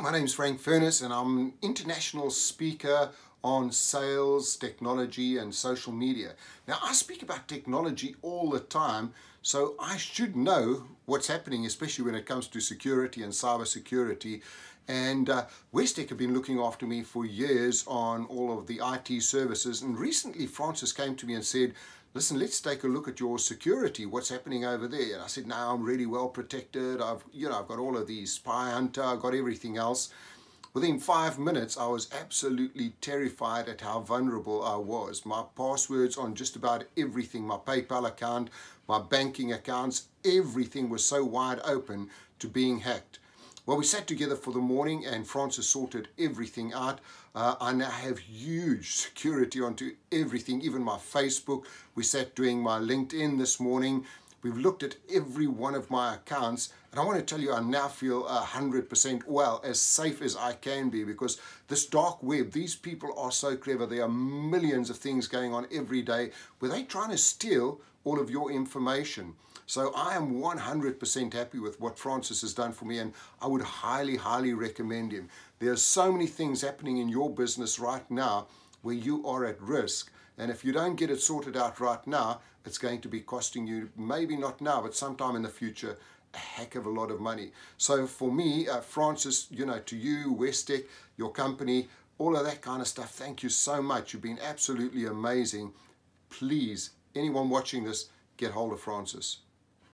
My name is Frank Furness and I'm an international speaker on sales, technology and social media. Now I speak about technology all the time so I should know what's happening especially when it comes to security and cyber security and uh, have been looking after me for years on all of the IT services and recently Francis came to me and said listen, let's take a look at your security. What's happening over there? And I said, no, I'm really well protected. I've, you know, I've got all of these SpyHunter. I've got everything else. Within five minutes, I was absolutely terrified at how vulnerable I was. My passwords on just about everything, my PayPal account, my banking accounts, everything was so wide open to being hacked. Well, we sat together for the morning and Francis sorted everything out. Uh, I now have huge security onto everything, even my Facebook. We sat doing my LinkedIn this morning. We've looked at every one of my accounts and I want to tell you I now feel 100% well, as safe as I can be because this dark web, these people are so clever. There are millions of things going on every day where they're trying to steal all of your information. So I am 100% happy with what Francis has done for me and I would highly, highly recommend him. There are so many things happening in your business right now where you are at risk and if you don't get it sorted out right now, it's going to be costing you, maybe not now, but sometime in the future, a heck of a lot of money. So for me, uh, Francis, you know, to you, Westec, your company, all of that kind of stuff, thank you so much. You've been absolutely amazing. Please, anyone watching this, get hold of Francis.